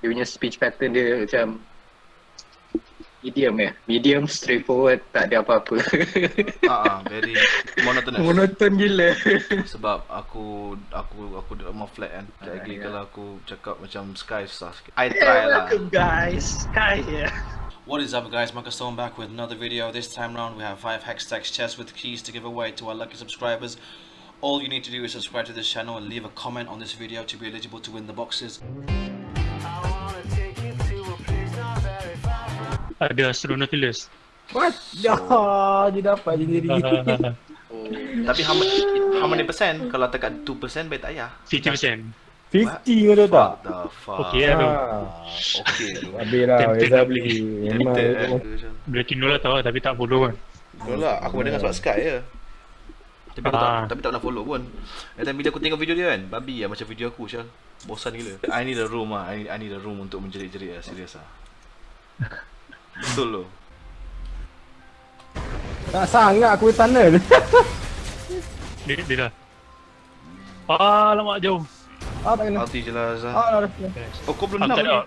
Dia punya speech pattern dia macam medium ya. Medium straightforward, tak ada apa-apa. Ah, uh, very monotonous. Monoton gila. Sebab aku aku aku duduk more flat kan. Sekejap lagi ya. kalau aku cakap macam Sky susah sikit. I try lah. Welcome guys. Sky here. What is up guys, Marcus Stone back with another video. This time round we have 5 Hextech chests with keys to give away to our lucky subscribers. All you need to do is subscribe to this channel and leave a comment on this video to be eligible to win the boxes. Ada Astronautilus. What? Ya, dia dapat je diri. Tapi how many, how many percent? Kalau tekan 2% baik tak payah. 50%. 50 kau tahu tak? Okey lah tu. Ah, Okay tu. Habis lah, Tempted Weza nak beli. Memang. Boleh tino lah tahu tapi tak follow kan. Betul lah, aku dengar sebab Sky je. Tapi aku tak, Ah. tapi tak pernah follow pun. Dan bila aku tengok video dia kan, babi lah macam video aku Syal. Bosan gila. I need a room ah. I need, I need a room untuk menjerit-jerit lah, serius ah. Betul lo. Tak sangat aku tunnel. Dia, dia dah. Ah, lama jauh. ah, tak kena. Alti je lah Azhar. Ah, dah dah. Oh kau belum Aku nak.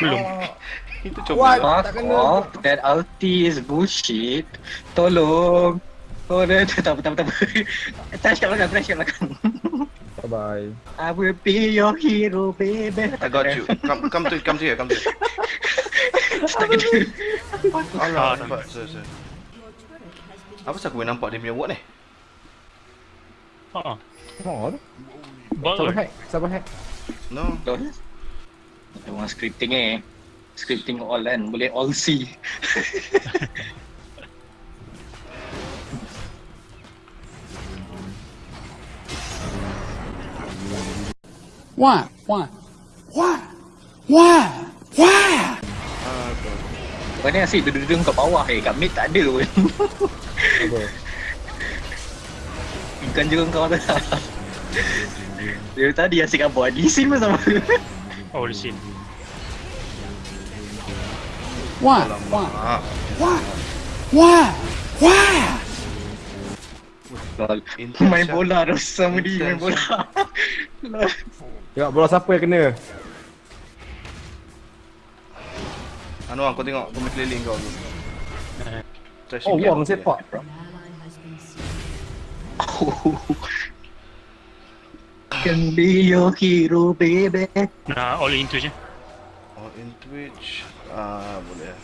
Belum. Itu What? coba. Fuck tak kena. off. That ulti is bullshit. Tolong. Oh, dia tak apa, tak apa, tak apa. Touch kat belakang, touch kat belakang. Bye bye. I will be your hero, baby. I got you. Come, come to, come to here, come to here. Tak kena. Alah, Ah, nampak. Sorry, sorry. Apa pasal aku boleh nampak dia punya word ni? Ha. Oh, tu. Bang Sabar kan? hack, sabar hack. No. Memang scripting eh. Scripting all kan. Boleh all see. Why? Why? Why? Why? Why? Kau ni asyik duduk-duduk kat bawah eh. Kat mid tak ada pun. Apa? Bukan juga kau tu. Dia tadi asyik kat bawah. Di scene pun sama. Oh, di sini. Ah, Why? Why? Why? Lol. Main bola dah sama dia main bola. Tengok bola siapa yang kena. Anu kau tengok kau main keliling kau tu. Trash Oh, wang sepak. Can be your hero, baby. Nak all in Twitch je. Oh, in Twitch. Ah, boleh.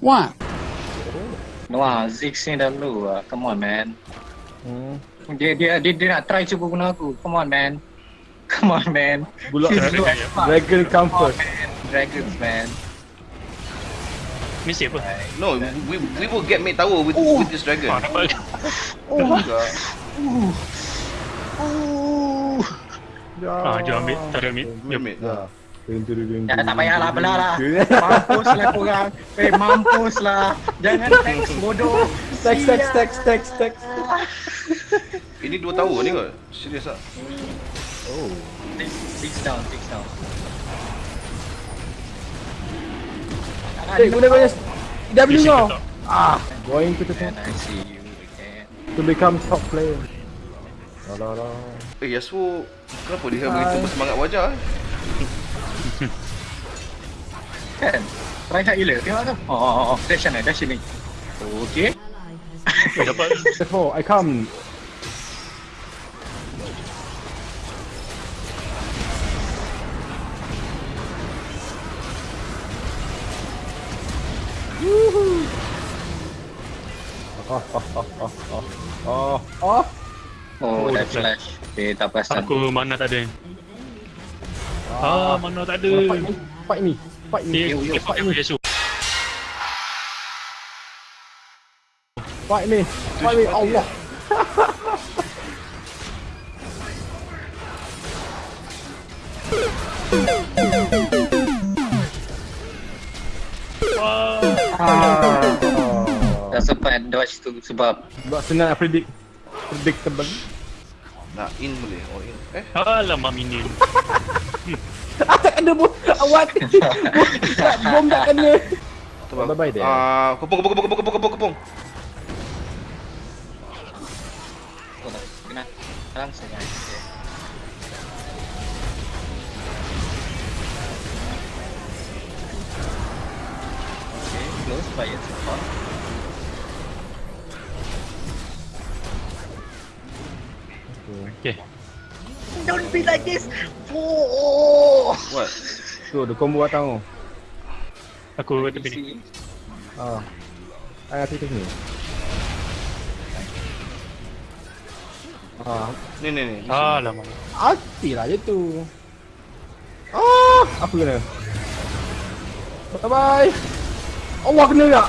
Why? Wah, Ziggs ni dah low lah. Come on, man. Hmm. Dia, dia, dia, dia nak try cuba guna aku. Come on, man. Come on, man. Bulak low as fuck. Dragon come first. man. Dragons, man. Mesti apa? No, we we will get mate tower with with this dragon. Ah, dapat. Enggak. Ya. Ah, jom ambil. Tak ada ambil. Jom. Mate. Ya. Ya, tak payahlah belah lah. Mampus lah korang. Eh, mampus lah. Jangan teks bodoh. Text, text, text, text, text. Ini dua tower ni kot. Serius ah. Oh. Six down, six down. Eh, guna guna W kau. tak. Ah, going to the top I see you again. to become top player. La la la. Eh, Yasuo kenapa dia begitu bersemangat wajah eh? Kan? Try hard gila. Tengok tu. Oh, oh, oh. Dash ni, dash ni. Okay. Dapat. Before I come. Oh, oh, oh, oh, oh, oh, oh. Oh, Oh, dah dah flash. Eh, tak perasan. Aku mana tak ada. Ah, mana tak ada. Fight me, fight me, fight Yesu. fight me, fight me, Allah. Wah. Ah. Sempat dodge tu sebab Sebab senang nak predict Predictable Nak in boleh. Oh in. Eh, Alamak minion. kena bom. Awak. Bom tak kena. Tu bang. Bye-bye dia. Ah, kepung kepung kepung kepung kepung kepung. Tak. Kena langsung. Okay. Close fire so far. Okay. Be like this. Oh. What? Tu, ada combo datang tu. Aku tepi ni. Ah. Ayah tu sini. Ah, Ni ni ni. Ah, lama. Hati lah je tu. Ah, apa kena? Bye bye. Allah kena tak?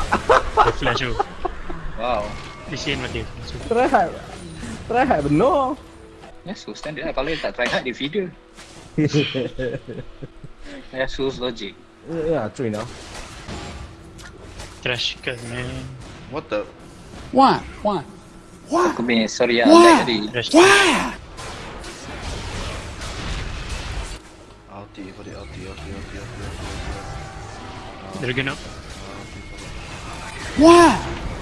Dia flash tu. Wow. Di sini mati. So, Try hard. Try hard benar. Ya, so standard lah. Kalau dia tak try hard, dia feeder. Ya, so logic. Ya, train lah. Trash kan man. What the? Why? Why? Why? Aku punya sorry lah, Wah. lag tadi. Trash. Why? Ulti, for the ulti, ulti, ulti, ulti, ulti. Dragon up. Why?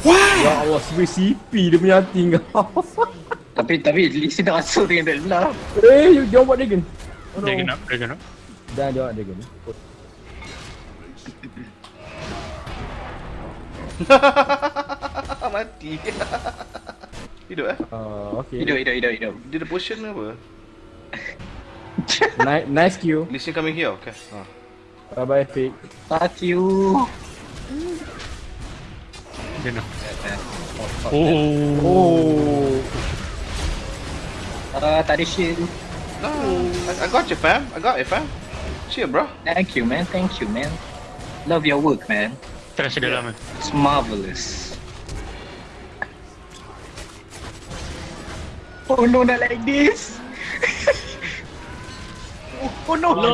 Why? Ya Allah, sebagai CP dia punya hati kau. Tapi, tapi Lee Sin dah masuk dengan dia lah. Eh, dia buat dragon. Oh, no. Dragon up. Dragon up. Dan dia buat dragon. Mati. Hidup eh? Ah, okay. Hidup, hidup, hidup, hidup. Dia ada potion ke apa? Nice, nice Q. Lee Sin coming here, okay. Ah. Bye bye, fake. Fuck you. Dragon up. Oh. Oh. Oh. Uh, tak ada shield. No, I, I got you fam. I got you fam. Cheer bro. Thank you, man. Thank you, man. Love your work, man. Trash dia lama. It's marvelous. Oh no, not like this. oh, no, no.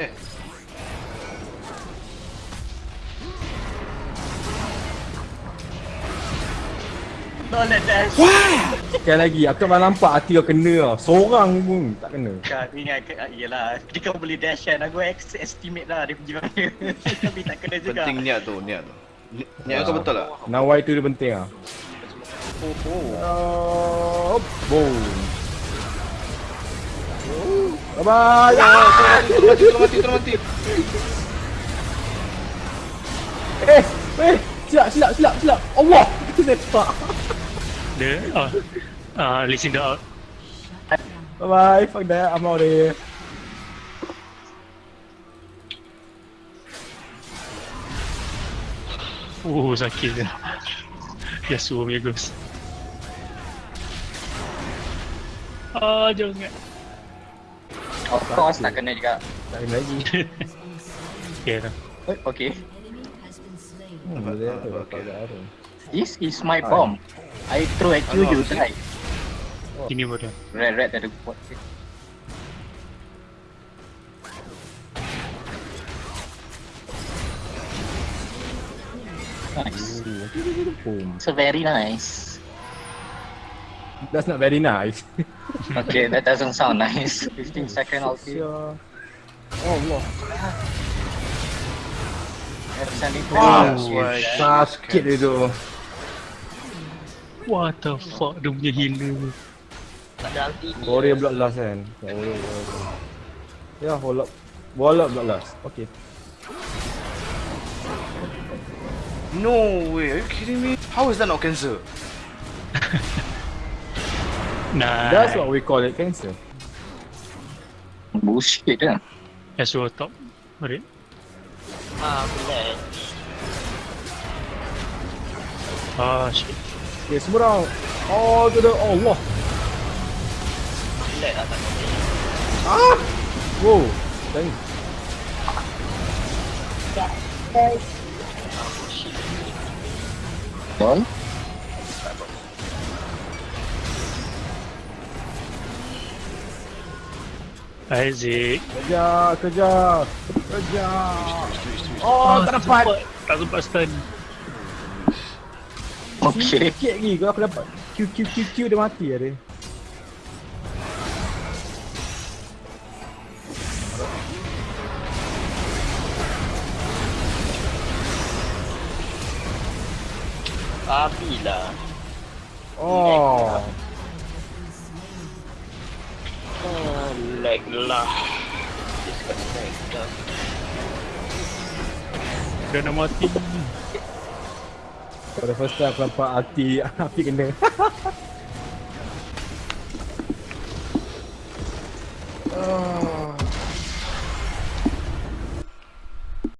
Eh, Not like that. Why? Sekali lagi, aku tak pernah nampak hati kau kena tau. Seorang pun tak kena. Kau ingat ke, ah, yelah, dia kau boleh dash kan, aku estimate lah dia pergi mana Tapi tak kena juga penting niat tu, niat tu. Ni- Niat kau betul tak? Nawai tu dia penting ah. Oh, oh. Oh, boom. Bye bye. Tolong mati, mati, tolong mati. Eh, eh, silap, silap, silap, silap. Allah, kita tak. Dia. Ah. Ah, Lee Sin dah out. Bye bye, fuck that, I'm out of here. Oh, sakit dia. Yasuo punya ghost. Ah, jauh sangat. Of course tak kena juga Tak kena lagi. Okay dah. Okay, Hmm, Okay. this is my bomb I throw at you, you die Ini pun dah. Red, red ada buat Nice, Boom. so very nice That's not very nice. Okay, that doesn't sound nice 15 second ulti. Oh Allah. To Wow. Sakit dia tu. What the fuck dia punya healer. Tak ada ulti Warrior bloodlust kan. Ya, warrior. Ya, warlock. Warlock bloodlust. Okay. No way, are you kidding me? How is that not cancer? Nah. That's what we call it cancer. Bullshit kan Yasuo top. Alright. Ah, boleh Ah, shit. Okay, semua orang. Oh, tu dah. Oh, Allah. Boleh lah tak Ah! Wow. Thanks. Betul Isaac. Kejar, kejar. Kejar. Oh, tak dapat. Tak sempat stun. Okay. Sikit lagi kalau aku dapat Q Q Q Q dia mati oh. lah dia. Lah. Oh. Lag lah. Disgusting. Dia nak mati. For the first time aku nampak hati api kena. Ah.